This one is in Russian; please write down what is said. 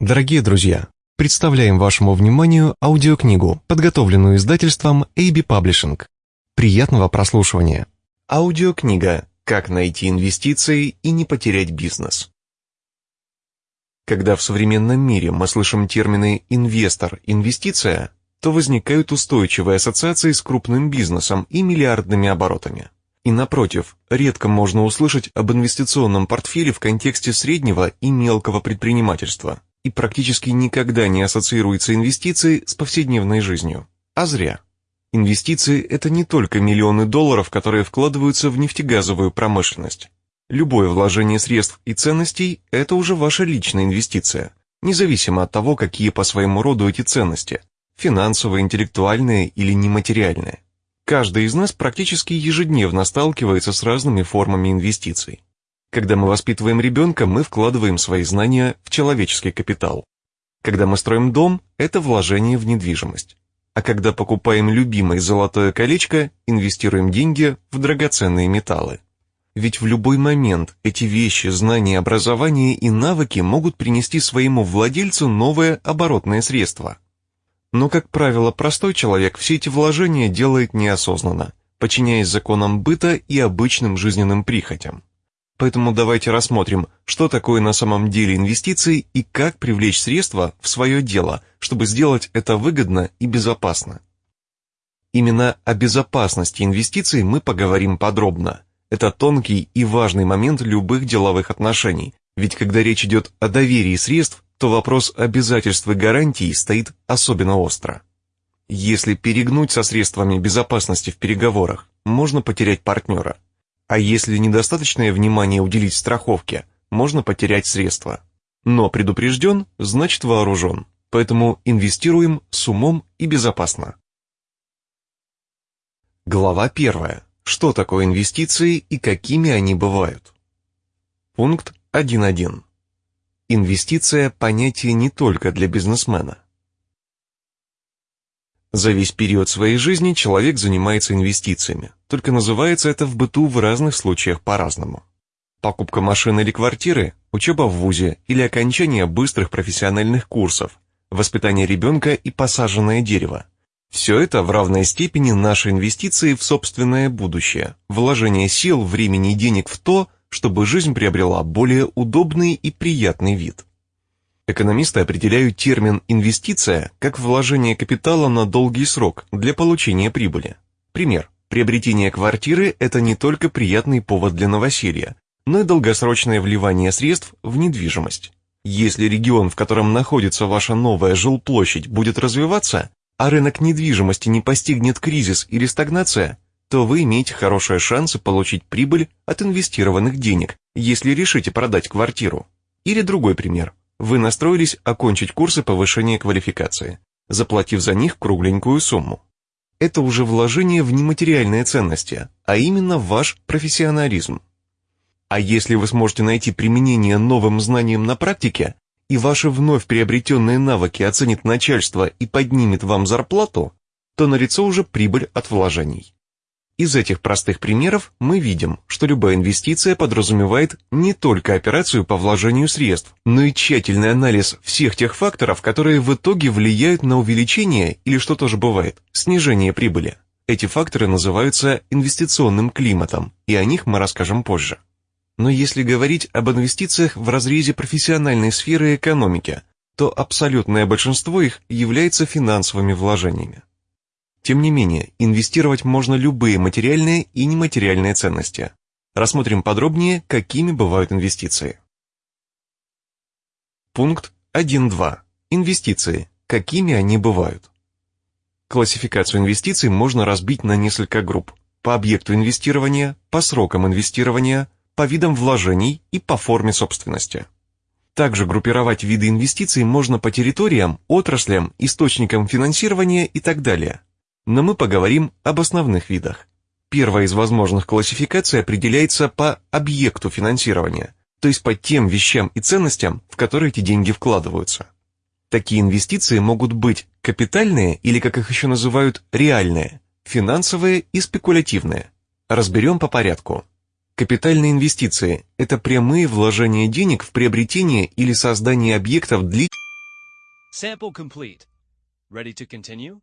Дорогие друзья, представляем вашему вниманию аудиокнигу, подготовленную издательством AB Publishing. Приятного прослушивания. Аудиокнига «Как найти инвестиции и не потерять бизнес». Когда в современном мире мы слышим термины «инвестор», «инвестиция», то возникают устойчивые ассоциации с крупным бизнесом и миллиардными оборотами. И напротив, редко можно услышать об инвестиционном портфеле в контексте среднего и мелкого предпринимательства, и практически никогда не ассоциируется инвестиции с повседневной жизнью. А зря. Инвестиции – это не только миллионы долларов, которые вкладываются в нефтегазовую промышленность. Любое вложение средств и ценностей – это уже ваша личная инвестиция, независимо от того, какие по своему роду эти ценности – финансовые, интеллектуальные или нематериальные. Каждый из нас практически ежедневно сталкивается с разными формами инвестиций. Когда мы воспитываем ребенка, мы вкладываем свои знания в человеческий капитал. Когда мы строим дом, это вложение в недвижимость. А когда покупаем любимое золотое колечко, инвестируем деньги в драгоценные металлы. Ведь в любой момент эти вещи, знания, образование и навыки могут принести своему владельцу новое оборотное средство – но, как правило, простой человек все эти вложения делает неосознанно, подчиняясь законам быта и обычным жизненным прихотям. Поэтому давайте рассмотрим, что такое на самом деле инвестиции и как привлечь средства в свое дело, чтобы сделать это выгодно и безопасно. Именно о безопасности инвестиций мы поговорим подробно. Это тонкий и важный момент любых деловых отношений, ведь когда речь идет о доверии средств, то вопрос обязательств и гарантий стоит особенно остро. Если перегнуть со средствами безопасности в переговорах, можно потерять партнера. А если недостаточное внимание уделить страховке, можно потерять средства. Но предупрежден, значит вооружен. Поэтому инвестируем с умом и безопасно. Глава 1. Что такое инвестиции и какими они бывают? Пункт 1.1. Инвестиция – понятие не только для бизнесмена. За весь период своей жизни человек занимается инвестициями, только называется это в быту в разных случаях по-разному. Покупка машины или квартиры, учеба в ВУЗе или окончание быстрых профессиональных курсов, воспитание ребенка и посаженное дерево. Все это в равной степени наши инвестиции в собственное будущее, вложение сил, времени и денег в то, чтобы жизнь приобрела более удобный и приятный вид. Экономисты определяют термин «инвестиция» как вложение капитала на долгий срок для получения прибыли. Пример. Приобретение квартиры – это не только приятный повод для новоселья, но и долгосрочное вливание средств в недвижимость. Если регион, в котором находится ваша новая жилплощадь, будет развиваться, а рынок недвижимости не постигнет кризис или стагнация, то вы имеете хорошие шансы получить прибыль от инвестированных денег, если решите продать квартиру. Или другой пример. Вы настроились окончить курсы повышения квалификации, заплатив за них кругленькую сумму. Это уже вложение в нематериальные ценности, а именно ваш профессионализм. А если вы сможете найти применение новым знаниям на практике, и ваши вновь приобретенные навыки оценит начальство и поднимет вам зарплату, то налицо уже прибыль от вложений. Из этих простых примеров мы видим, что любая инвестиция подразумевает не только операцию по вложению средств, но и тщательный анализ всех тех факторов, которые в итоге влияют на увеличение или, что тоже бывает, снижение прибыли. Эти факторы называются инвестиционным климатом, и о них мы расскажем позже. Но если говорить об инвестициях в разрезе профессиональной сферы экономики, то абсолютное большинство их является финансовыми вложениями. Тем не менее, инвестировать можно любые материальные и нематериальные ценности. Рассмотрим подробнее, какими бывают инвестиции. Пункт 1.2. Инвестиции. Какими они бывают? Классификацию инвестиций можно разбить на несколько групп. По объекту инвестирования, по срокам инвестирования, по видам вложений и по форме собственности. Также группировать виды инвестиций можно по территориям, отраслям, источникам финансирования и так далее но мы поговорим об основных видах. Первая из возможных классификаций определяется по объекту финансирования, то есть по тем вещам и ценностям, в которые эти деньги вкладываются. Такие инвестиции могут быть капитальные или, как их еще называют, реальные, финансовые и спекулятивные. Разберем по порядку. Капитальные инвестиции – это прямые вложения денег в приобретение или создание объектов длительного Sample complete. Ready to continue?